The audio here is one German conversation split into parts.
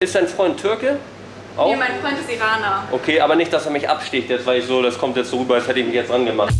Ist dein Freund Türke? Auch? Nee, mein Freund ist Iraner. Okay, aber nicht, dass er mich absticht jetzt, weil ich so, das kommt jetzt so rüber, als hätte ich mich jetzt angemacht.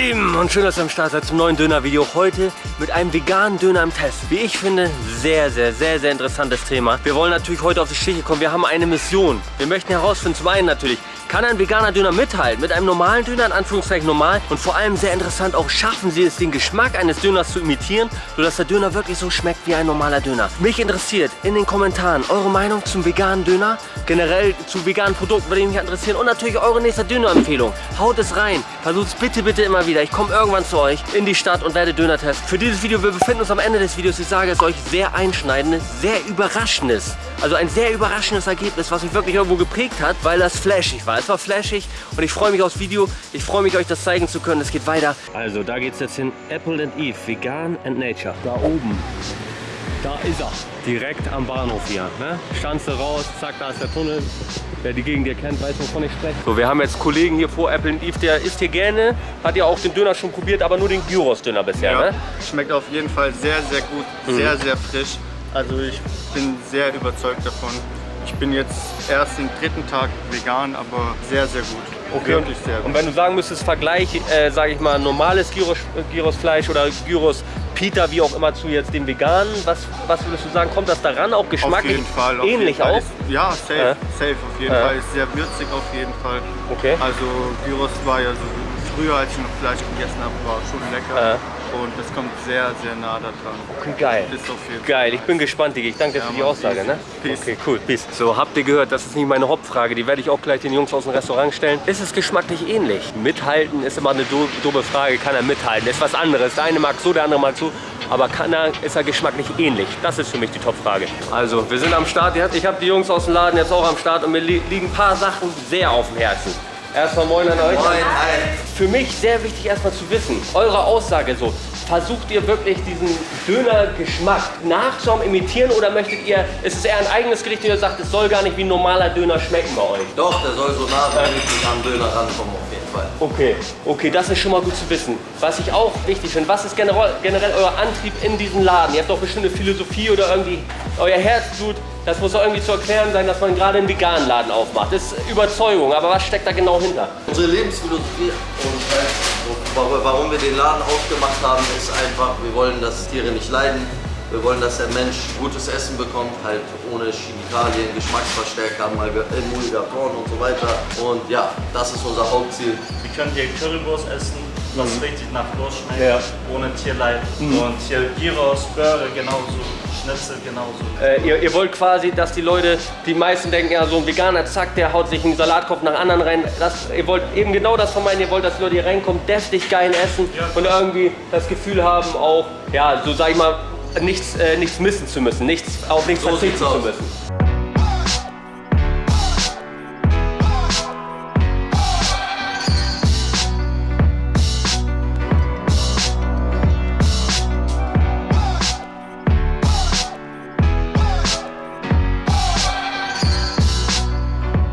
Lieben und schön, dass ihr am Start seid zum neuen Döner-Video. Heute mit einem veganen Döner im Test. Wie ich finde, sehr, sehr, sehr, sehr interessantes Thema. Wir wollen natürlich heute auf die Stiche kommen. Wir haben eine Mission. Wir möchten herausfinden, zum einen natürlich, kann ein veganer Döner mithalten mit einem normalen Döner, in Anführungszeichen normal. Und vor allem sehr interessant, auch schaffen sie es, den Geschmack eines Döners zu imitieren, sodass der Döner wirklich so schmeckt wie ein normaler Döner. Mich interessiert in den Kommentaren eure Meinung zum veganen Döner, generell zu veganen Produkten würde mich interessieren und natürlich eure nächste Dönerempfehlung. Haut es rein, versucht es bitte, bitte immer wieder. Ich komme irgendwann zu euch in die Stadt und werde Döner testen. Für dieses Video, wir befinden uns am Ende des Videos. Ich sage es euch, sehr einschneidendes, sehr überraschendes. Also ein sehr überraschendes Ergebnis, was mich wirklich irgendwo geprägt hat, weil das flashig war. Es war flashig und ich freue mich aufs Video. Ich freue mich, euch das zeigen zu können. Es geht weiter. Also, da geht es jetzt hin. Apple and Eve, Vegan and Nature. Da oben. Da ist er. Direkt am Bahnhof hier. Ne? Stanze raus, zack, da ist der Tunnel. Wer die Gegend hier kennt, weiß, wovon ich spreche. So, wir haben jetzt Kollegen hier vor Apple and Eve, der isst hier gerne, hat ja auch den Döner schon probiert, aber nur den Gyros-Döner bisher, ja, ne? Schmeckt auf jeden Fall sehr, sehr gut, mhm. sehr, sehr frisch. Also ich bin sehr überzeugt davon. Ich bin jetzt erst den dritten Tag vegan, aber sehr, sehr gut. Okay. Wirklich sehr gut. Und wenn du sagen müsstest, Vergleich, äh, sage ich mal, normales Gyros, Gyrosfleisch oder Gyros Pita, wie auch immer, zu jetzt dem veganen, was, was würdest du sagen, kommt das daran auch geschmacklich auf jeden Fall, auf ähnlich jeden Fall. auch? Ist, ja, safe, ja. safe auf jeden ja. Fall. Ist sehr würzig auf jeden Fall. Okay. Also Gyros war ja so früher, als ich noch Fleisch gegessen habe, war schon lecker. Ja. Und es kommt sehr, sehr nah da dran. Okay, geil. Ist auf jeden Geil, ich bin gespannt, Digi. Ich danke dir ja, für die Aussage. Ne? Okay, cool. Peace. So, habt ihr gehört, das ist nicht meine Hauptfrage. Die werde ich auch gleich den Jungs aus dem Restaurant stellen. Ist es geschmacklich ähnlich? Mithalten ist immer eine doofe Frage. Kann er mithalten? Das ist was anderes. Der eine mag so, der andere mag so. Aber kann er, ist er geschmacklich ähnlich? Das ist für mich die Topfrage. Also, wir sind am Start. Ich habe die Jungs aus dem Laden jetzt auch am Start und mir liegen ein paar Sachen sehr auf dem Herzen. Erstmal moin an euch. Moin, hi. Für mich sehr wichtig erstmal zu wissen, eure Aussage so, versucht ihr wirklich diesen Dönergeschmack nachzuahmen, imitieren oder möchtet ihr, ist es eher ein eigenes Gericht, und ihr sagt, es soll gar nicht wie ein normaler Döner schmecken bei euch? Doch, der soll so nah wie möglich am Döner rankommen auf jeden Fall. Okay, okay, das ist schon mal gut zu wissen. Was ich auch wichtig finde, was ist generell, generell euer Antrieb in diesem Laden? Ihr habt doch bestimmt eine Philosophie oder irgendwie euer Herzblut. Das muss doch irgendwie zu erklären sein, dass man gerade einen veganen Laden aufmacht. Das ist Überzeugung, aber was steckt da genau hinter? Unsere Lebensphilosophie und halt, warum wir den Laden aufgemacht haben, ist einfach, wir wollen, dass Tiere nicht leiden. Wir wollen, dass der Mensch gutes Essen bekommt, halt ohne Chemikalien, Geschmacksverstärker, Emulgatoren und so weiter. Und ja, das ist unser Hauptziel. Wir können hier Currywurst essen, was mhm. richtig nach Wurst schmeckt, ja. ohne Tierleid. Mhm. Und hier Gyros, Burger genauso. Schnitzel genauso. Äh, ihr, ihr, wollt quasi, dass die Leute, die meisten denken, ja so ein Veganer, zack, der haut sich einen Salatkopf nach anderen rein. Das, ihr wollt eben genau das vermeiden, ihr wollt, dass die Leute hier reinkommen, deftig geil essen ja. und irgendwie das Gefühl haben auch, ja, so sag ich mal, nichts, äh, nichts missen zu müssen, nichts, auf nichts so verzichten zu müssen.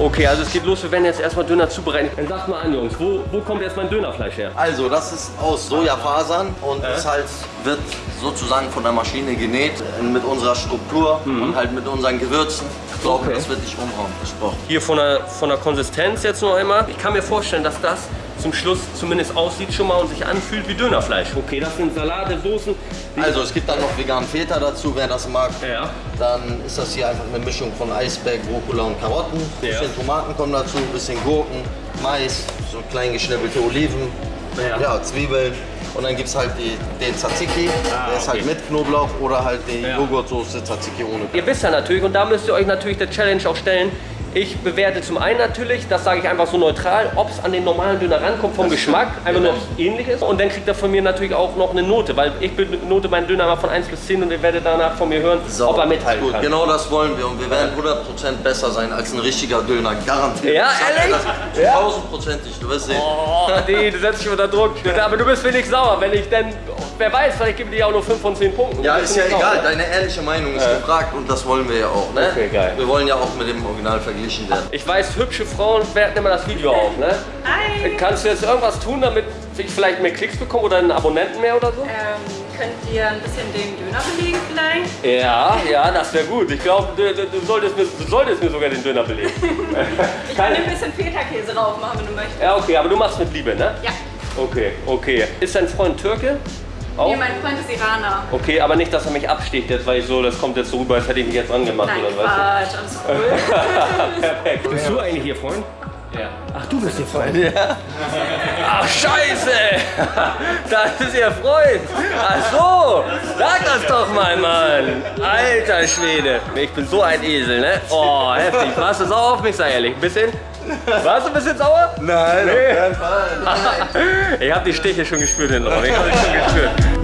Okay, also es geht los, wir werden jetzt erstmal Döner zubereiten. Dann sagt mal an, Jungs, wo, wo kommt erstmal ein Dönerfleisch her? Also, das ist aus Sojafasern und äh? es halt wird sozusagen von der Maschine genäht mit unserer Struktur mhm. und halt mit unseren Gewürzen. Ich glaube, okay. das wird nicht umhauen, versprochen. Hier von der, von der Konsistenz jetzt noch einmal. Ich kann mir vorstellen, dass das zum Schluss zumindest aussieht schon mal und sich anfühlt wie Dönerfleisch. Okay, das sind Salate, Soßen. Also es gibt dann noch veganen Feta dazu, wer das mag. Ja. Dann ist das hier einfach eine Mischung von Eisberg, Rucola und Karotten. Ein ja. bisschen Tomaten kommen dazu, ein bisschen Gurken, Mais, so klein geschnippelte Oliven, ja. ja Zwiebeln. Und dann gibt es halt die, den Tzatziki, ah, der ist halt okay. halt mit Knoblauch oder halt die ja. Joghurtsoße Tzatziki ohne. Ihr wisst ja natürlich, und da müsst ihr euch natürlich der Challenge auch stellen, ich bewerte zum einen natürlich, das sage ich einfach so neutral, ob es an den normalen Döner rankommt vom das Geschmack, einfach nur ähnlich ist. Und dann kriegt er von mir natürlich auch noch eine Note, weil ich benote meinen Döner mal von 1 bis 10 und ihr werdet danach von mir hören, so, ob er mithalten gut. kann. Genau das wollen wir und wir werden 100% besser sein als ein richtiger Döner, garantiert. Ja, ehrlich? Ja. 1000%ig, du wirst sehen. Oh, nee, du setzt dich unter Druck. Aber du bist wenig sauer, wenn ich denn, wer weiß, vielleicht gebe ich dir auch nur 5 von 10 Punkten. Ja, ist ja egal, deine ehrliche Meinung ist äh. gefragt und das wollen wir ja auch. Ne? Okay, geil. Wir wollen ja auch mit dem Original verglichen ausgeglichen werden. Ich weiß, hübsche Frauen werten immer das Video auf, ne? Hi! Kannst du jetzt irgendwas tun, damit ich vielleicht mehr Klicks bekomme oder einen Abonnenten mehr oder so? Ähm, könnt ihr ein bisschen den Döner belegen vielleicht? Ja, ja, das wäre gut. Ich glaube, du, du, du, solltest mir, du solltest mir sogar den Döner belegen. Ich kann ein bisschen Feta-Käse drauf machen, wenn du möchtest. Ja, okay, aber du machst mit Liebe, ne? Ja. Okay, okay. Ist dein Freund Türke? Auch? Nee, mein Freund ist Iraner. Okay, aber nicht, dass er mich absticht jetzt, weil ich so, das kommt jetzt so rüber, als hätte ich mich jetzt angemacht Nein, oder was. Quatsch, alles cool. Perfekt. Bist du eigentlich ihr Freund? Ja. Ach, du bist ihr Freund? Ja. Ach, scheiße! Das ist ihr Freund! Ach so! Sag das doch mal, Mann! Alter Schwede! Ich bin so ein Esel, ne? Oh, heftig. Warst du sauer auf mich, sei ehrlich? Ein bisschen? Warst du ein bisschen sauer? Nein, Nee. auf keinen Fall. Ich hab die Stiche schon gespürt drauf. Ich hab die schon gespürt.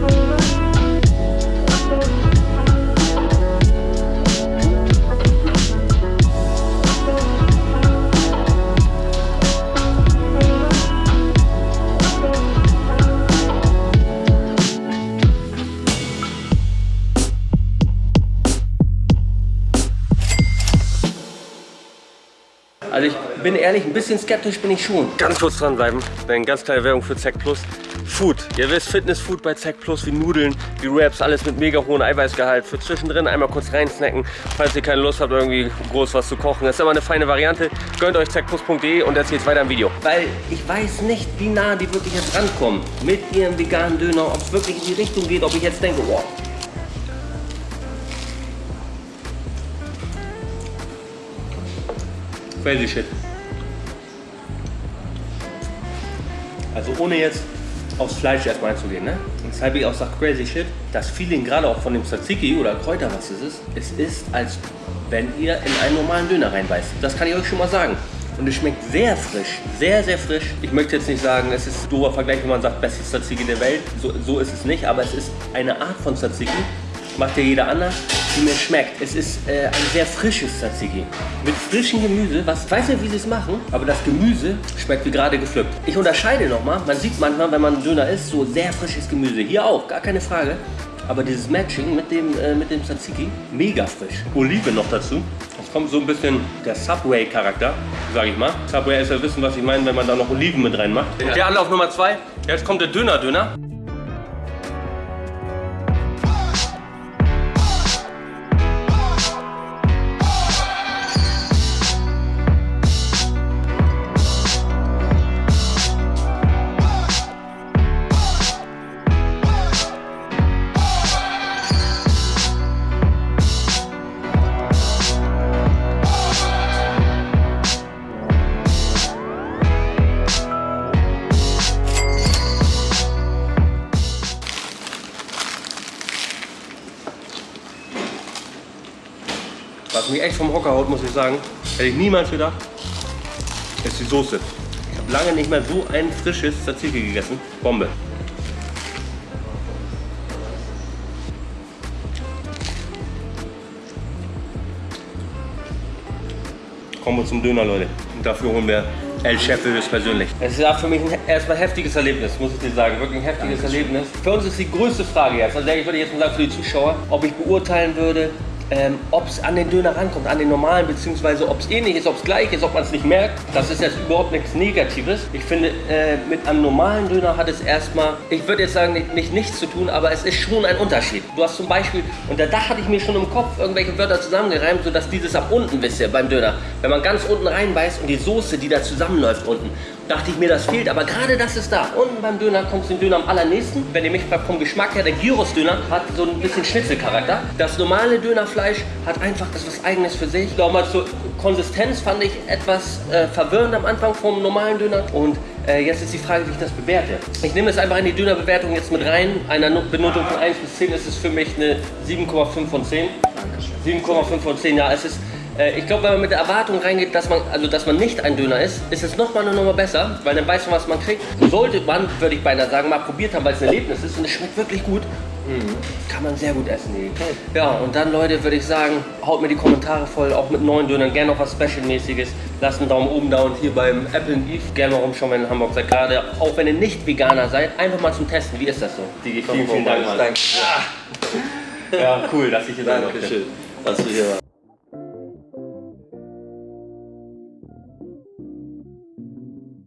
Ehrlich, ein bisschen skeptisch bin ich schon. Ganz kurz dranbleiben, eine ganz kleine Werbung für Zack Plus. Food. Ihr wisst, Fitnessfood bei Zack Plus wie Nudeln, wie Wraps, alles mit mega hohem Eiweißgehalt. Für zwischendrin einmal kurz reinsnacken, falls ihr keine Lust habt, irgendwie groß was zu kochen. Das ist aber eine feine Variante. Gönnt euch zackplus.de und jetzt geht's weiter im Video. Weil ich weiß nicht, wie nah die wirklich jetzt rankommen mit ihrem veganen Döner, ob es wirklich in die Richtung geht, ob ich jetzt denke, wow, Crazy shit. Also ohne jetzt aufs Fleisch erstmal einzugehen, ne? Weshalb ich auch sage crazy shit, das Feeling gerade auch von dem Tzatziki oder Kräuter, was es ist, es ist, als wenn ihr in einen normalen Döner reinbeißt. Das kann ich euch schon mal sagen. Und es schmeckt sehr frisch, sehr, sehr frisch. Ich möchte jetzt nicht sagen, es ist ein doofer Vergleich, wenn man sagt, bestes Tzatziki der Welt. So, so ist es nicht, aber es ist eine Art von Tzatziki, macht ja jeder anders, die mir schmeckt. Es ist äh, ein sehr frisches Tzatziki. Mit frischem Gemüse, was, ich weiß nicht, wie sie es machen, aber das Gemüse schmeckt wie gerade gepflückt. Ich unterscheide nochmal, man sieht manchmal, wenn man einen Döner isst, so sehr frisches Gemüse. Hier auch, gar keine Frage. Aber dieses Matching mit dem, äh, mit dem Tzatziki, mega frisch. Oliven noch dazu. Es kommt so ein bisschen der Subway-Charakter, sage ich mal. Subway ist ja wissen, was ich meine, wenn man da noch Oliven mit reinmacht. Der Anlauf Nummer zwei. Jetzt kommt der Döner-Döner. Was mich echt vom Hocker haut, muss ich sagen, hätte ich niemals gedacht, ist die Soße. Ich habe lange nicht mehr so ein frisches Tzatziki gegessen. Bombe. Kommen wir zum Döner, Leute. Und dafür holen wir El Chef höchstpersönlich. Es ist auch für mich ein erstmal heftiges Erlebnis, muss ich dir sagen. Wirklich ein heftiges Erlebnis. Für uns ist die größte Frage jetzt, also ich würde jetzt mal sagen für die Zuschauer, ob ich beurteilen würde, ähm, ob es an den Döner rankommt, an den normalen, beziehungsweise ob es ähnlich ist, ob es gleich ist, ob man es nicht merkt. Das ist jetzt überhaupt nichts Negatives. Ich finde, äh, mit einem normalen Döner hat es erstmal, ich würde jetzt sagen, nicht, nicht nichts zu tun, aber es ist schon ein Unterschied. Du hast zum Beispiel, und da, hatte ich mir schon im Kopf irgendwelche Wörter zusammengereimt, sodass dieses ab unten, wisst ihr, beim Döner, wenn man ganz unten reinbeißt und die Soße, die da zusammenläuft unten, dachte ich mir, das fehlt, aber gerade das ist da. Unten beim Döner kommt es dem Döner am allernächsten. Wenn ihr mich fragt, vom Geschmack her, der Gyros-Döner hat so ein bisschen Schnitzelcharakter. Das normale Dönerfleisch hat einfach etwas Eigenes für sich. Nochmal zur Konsistenz fand ich etwas äh, verwirrend am Anfang vom normalen Döner. Und äh, jetzt ist die Frage, wie ich das bewerte. Ich nehme es einfach in die Dönerbewertung jetzt mit rein. Einer No- Benotung von 1 bis 10 ist es für mich eine 7,5 von 10. 7,5 von 10, ja, es ist äh, ich glaube, wenn man mit der Erwartung reingeht, dass man, also dass man nicht ein Döner ist, ist es nochmal eine Nummer besser, weil dann weiß man, was man kriegt. Sollte man, würde ich beinahe sagen, mal probiert haben, weil es ein Erlebnis ist und es schmeckt wirklich gut. Kann man sehr gut essen. Die. Ja, und dann, Leute, würde ich sagen, haut mir die Kommentare voll, auch mit neuen Dönern, gerne noch was Special-mäßiges. Lasst einen Daumen oben da und hier beim Apple and Eve gerne mal rumschauen, wenn ihr in Hamburg seid. Gerade auch wenn ihr nicht Veganer seid, einfach mal zum Testen. Wie ist das so? Digi, vielen, vielen Dank. Mann. Danke. Ja, cool, dass ich hier sein durfte. Dankeschön, dass du hier warst.